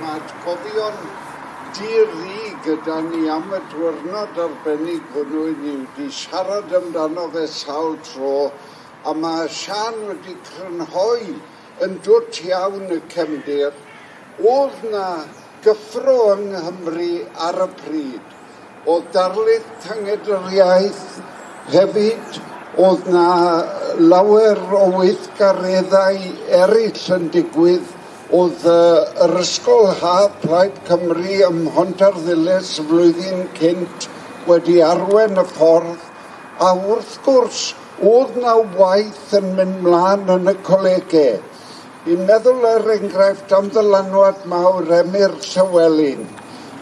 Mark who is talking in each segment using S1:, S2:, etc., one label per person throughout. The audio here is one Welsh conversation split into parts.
S1: mae cofio'n dir ddi gyda ni am y diwrnod arbennig hwnnw i ni wedi siarad amdano fe sawl tro a mae Sian wedi crynhoi yn dwt iawn y cefndir. Oedd na gyffro yng Nghymru ar y pryd. O darlith tangedriaeth hefyd oedd na lawer o weithgareddau eraill yn digwydd Oedd uh, yr ysgol ha Plaid Cymru ym Mhontarddilys flwyddyn cynt wedi arwen y ffordd a wrth gwrs oedd na waith yn mynd mlaen yn y colegau. I'n meddwl yr enghraifft am ddylanwad mawr Emyr Llywelyn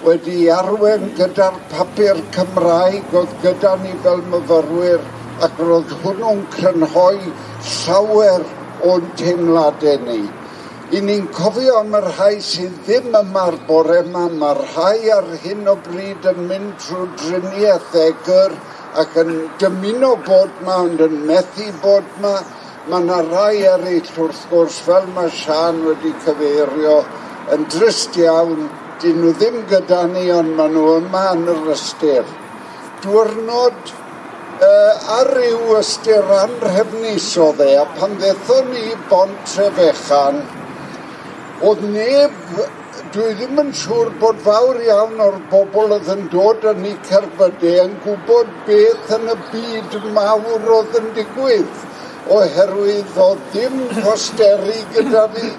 S1: wedi arwen gyda'r papur Cymraeg oedd gyda ni fel myfyrwyr ac roedd hwnnw'n crynhoi llawer o'n teimladau ni. I ni'n cofio am y rhai sydd ddim yma'r bore yma, mae'r rhai ar hyn o bryd yn mynd trwy driniaeth egr ac yn dymuno bod yma ond yn methu bod yma. Mae yna rai eraill wrth gwrs fel mae Sian wedi cyfeirio yn drist iawn, dyn nhw ddim gyda ni ond maen nhw yma yn yr ystyr. Diwrnod uh, ar ryw ystyr anrhefnus o dde, a pan ddethon ni bont Trefechan, Oedd neb, dwi ddim yn siŵr bod fawr iawn o'r bobl oedd yn dod yn ei cerfydau yn gwybod beth yn y byd mawr oedd yn digwydd oherwydd oedd dim posteri gyda fi,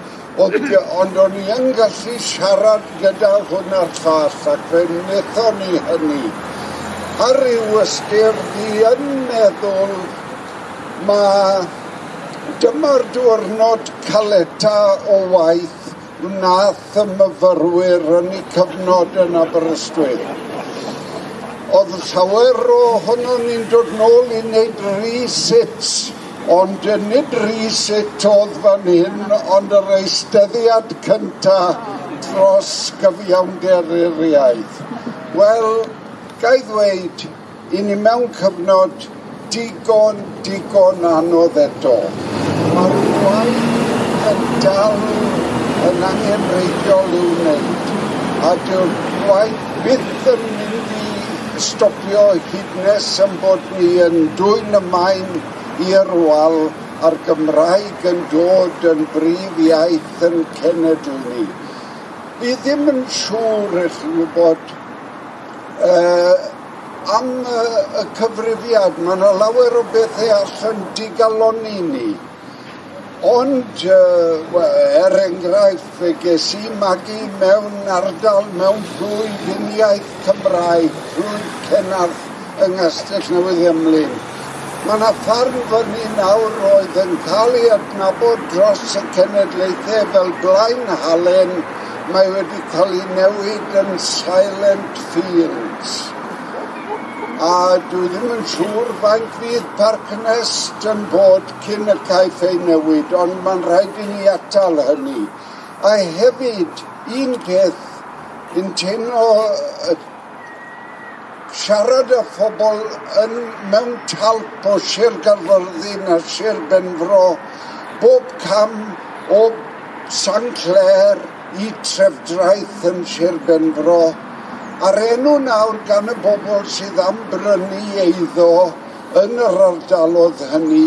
S1: oedd, ond o'n i yn gallu siarad gyda hwn a'r llall ac fe wnaethon ni hynny. Ar ryw ystyr fi yn meddwl mae dyma'r diwrnod caleta o waith wnaeth y myfyrwyr yn eu cyfnod yn Aberystwyth. Oedd llawer o hwnnw'n ni'n dod nôl i wneud resits, ond nid resit oedd fan hyn, ond yr eisteddiad cynta dros gyfiawnder i'r iaith. Wel, ga'i ddweud, i ni mewn cyfnod digon, digon anodd eto. Mae'r gwaith yn dal yn angenreidiol i'w wneud. A dyw'r gwaith byth yn mynd i stopio hyd nes yn bod ni yn dwy'n y maen i'r wal a'r Gymraeg yn dod yn brif iaith yn cenedl ni. Fi ddim yn siŵr eich gwybod uh, am y, y cyfrifiad. Mae yna lawer o bethau allan digalon i ni. Ond, uh, er enghraifft, fe ges i magu mewn ardal mewn ddwy-finiaith Cymraeg, Rwyd Cennarth yng Nghastell Newydd Emlyn. Mae yna ffarm fyny nawr oedd yn cael ei adnabod dros y cenedlaethau fel Blaen Halen, mae wedi cael ei newid yn Silent Fields a dwi ddim yn siŵr faint fydd Parcnes yn bod cyn y caiff ei newid, ond mae'n rhaid i ni atal hynny. A hefyd, un peth, yn teimlo siarad y phobl yn mewn talp o Sir Gaerfyrddin a Sir Benfro, bob cam o San Clair i trefdraeth yn Sir Benfro, A'r enw nawr gan y bobl sydd am brynu eiddo yn yr ardalodd hynny,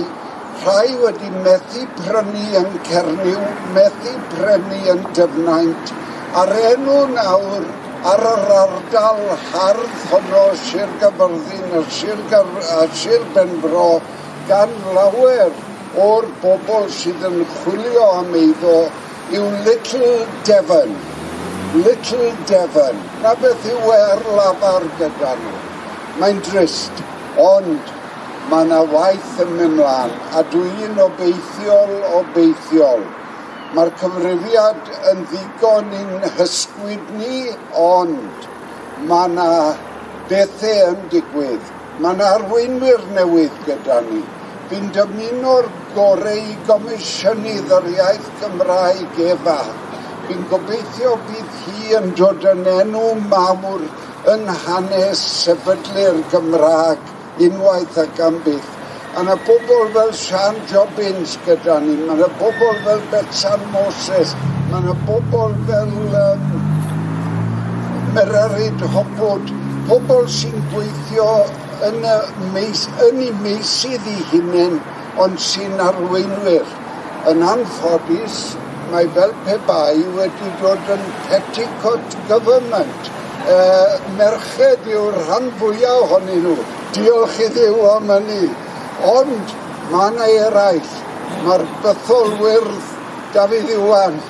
S1: rhai wedi methu prynu yn Cernyw, methu prynu yn Dyfnaint, a'r enw nawr ar yr ardal hardd honno Sir Gaberddin a Sir, Gar a Sir Benfro gan lawer o'r bobl sydd yn chwilio am eiddo yw Little Devon. Little Devon. Na beth yw er lafar gyda nhw. Mae'n drist, ond mae yna waith yn mynd mlaen a dwi'n obeithiol obeithiol. Mae'r cyfrifiad yn ddigon i'n hysgwyd ni, ond mae yna bethau e yn digwydd. Mae yna arweinwyr newydd gyda ni. Fi'n dymuno'r gorau i gomisiynydd yr iaith Gymraeg efa Fi'n gobeithio bydd hi yn dod yn enw mawr yn hanes sefydlu'r Gymraeg unwaith ac am byth. A na bobl fel Sian Jobbins gyda ni, mae na bobl fel Betsan Moses, mae na bobl fel um, Merarid Hopwood, pobl sy'n gweithio yn y meis, yn eu meisydd i hunain, ond sy'n arweinwyr. Yn anffodus, mae fel pe bai wedi dod yn petticoat government. E, merched yw'r rhan fwyaf ohonyn nhw. Diolch i ddiw am hynny. Ond mae yna eraill. Mae'r bytholwyr Dafydd Iwan.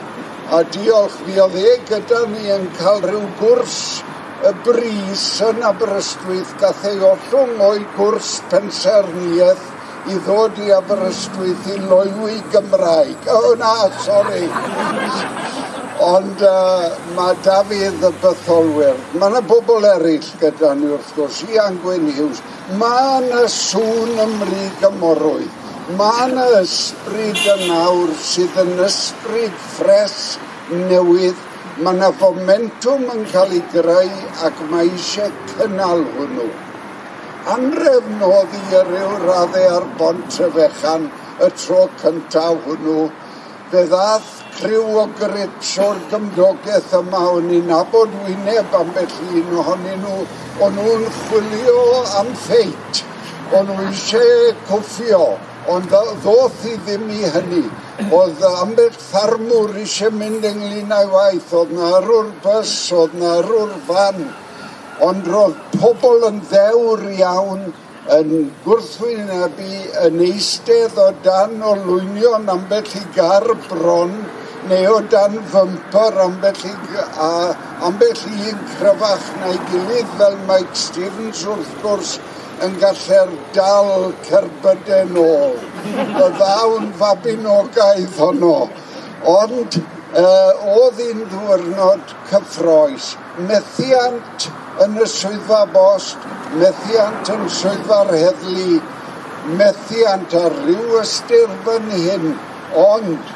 S1: A diolch fi oedd e gyda ni yn cael rhyw gwrs y bris yn Aberystwyth gath ei ollwng o'i gwrs pensaerniaeth i ddod i Aberystwyth i loiwi Gymraeg. O oh, na, sori. Ond uh, mae Dafydd y bytholwyr. Mae yna bobl eraill gyda ni wrth gwrs, Ian Gwyn Hughes. Mae yna sŵn ymryg y. Mae yna ysbryd y nawr sydd yn ysbryd ffres newydd. Mae yna fomentwm yn cael ei greu ac mae eisiau cynnal hwnnw anrefn oedd i ryw raddau ar bont y fechan y tro cyntaf hwnnw. Fe ddath criw o grits o'r gymdogaeth yma o'n i'n nabod wyneb ambell un ohonyn nhw. O'n nhw'n chwilio am ffeit. O'n nhw eisiau cwffio, ond ddoth i ddim i hynny. Oedd ambell ffarmwr eisiau mynd ynglyn â'i waith. Oedd na arwr bus, oedd na arwr fan ond roedd pobl yn ddewr iawn yn gwrthwynebu yn eistedd o dan o lwynion ambell i gar bron neu o dan fympyr ambell i, a ambell i un cryfach na'i gilydd fel Mike Stevens wrth gwrs yn gallu'r dal cerbydau ôl. Y ddawn fabinogaeth honno. Ond uh, oedd un ddwrnod cyffroes. Methiant yn y swyddfa bost, methiant yn swyddfa'r heddlu, methiant ar ryw ystyr fan hyn, ond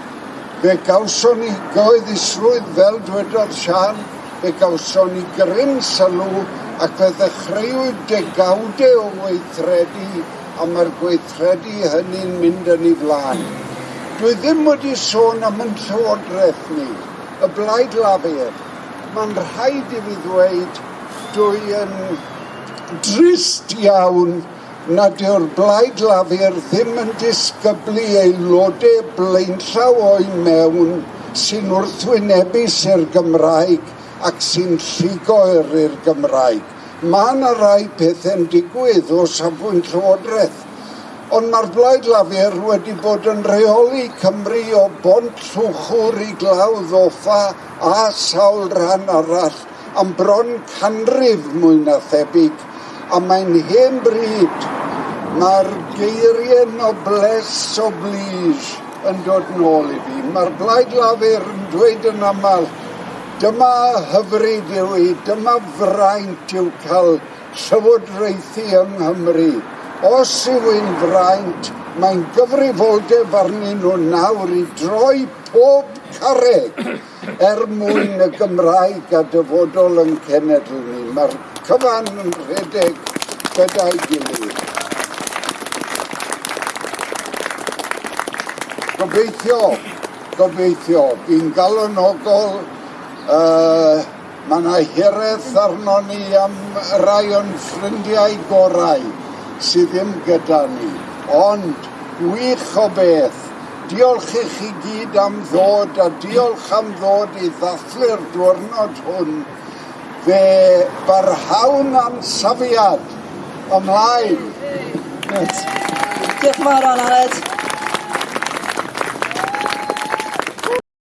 S1: fe gawson ni goeddusrwydd fel dwedodd Sian, fe gawson ni gryn sylw ac fe ddechreuwyd degawdau o weithredu a mae'r gweithredu hynny'n mynd yn ei flaen. Dwi ddim wedi sôn am yn llywodraeth ni, y blaid lafur. Mae'n rhaid i fi ddweud dwi yn drist iawn nad yw'r blaid lafur ddim yn disgyblu aelodau blaenllaw o'i mewn sy'n wrthwynebus i'r Gymraeg ac sy'n lligoer i'r Gymraeg. Mae yna rai pethau'n digwydd o safbwynt llywodraeth, ond mae'r blaid lafur wedi bod yn rheoli Cymru o bont llwchwr i glawdd offa a sawl rhan arall am bron canrif mwy na thebyg, a mae'n hen bryd mae'r geiriau nobles oblige yn dod nôl i fi. Mae'r blaid lafur yn dweud yn aml, dyma hyfryd yw i, dyma fraint yw cael llywodraethu yng Nghymru. Os yw ein fraint, mae'n gyfrifoldeb arnyn nhw nawr i droi pob carreg er mwyn y Gymraeg a dyfodol yn cenedl ni. Mae'r cyfan yn rhedeg gyda'i gilydd. Gobeithio, gobeithio, fi'n galonogol, uh, mae yna hireth arno ni am rai o'n ffrindiau gorau sydd ddim gyda ni. Ond, gwych o beth, diolch i chi gyd am ddod a diolch am ddod i ddathlu'r diwrnod hwn. Fe barhawn am safiad ymlaen.
S2: Diolch yn fawr, Anad.